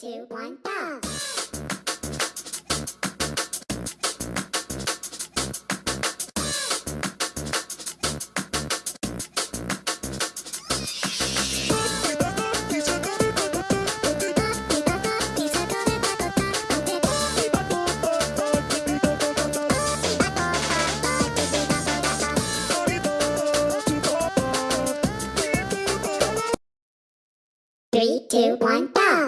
two, one, go! Three, two, one, go!